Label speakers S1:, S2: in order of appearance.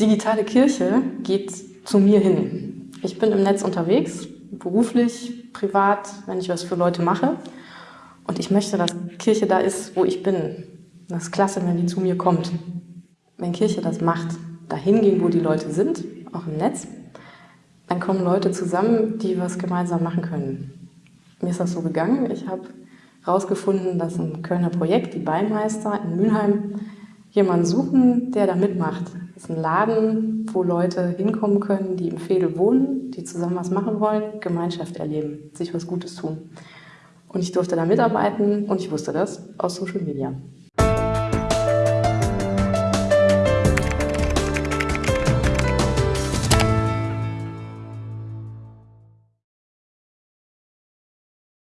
S1: Digitale Kirche geht zu mir hin. Ich bin im Netz unterwegs, beruflich, privat, wenn ich was für Leute mache. Und ich möchte, dass Kirche da ist, wo ich bin. Das ist klasse, wenn die zu mir kommt. Wenn Kirche das macht, dahin gehen, wo die Leute sind, auch im Netz, dann kommen Leute zusammen, die was gemeinsam machen können. Mir ist das so gegangen. Ich habe herausgefunden, dass ein Kölner Projekt, die Beimeister in Mülheim, jemanden suchen, der da mitmacht. Das ist ein Laden, wo Leute hinkommen können, die im Fädel wohnen, die zusammen was machen wollen, Gemeinschaft erleben, sich was Gutes tun. Und ich durfte da mitarbeiten und ich wusste das aus Social Media.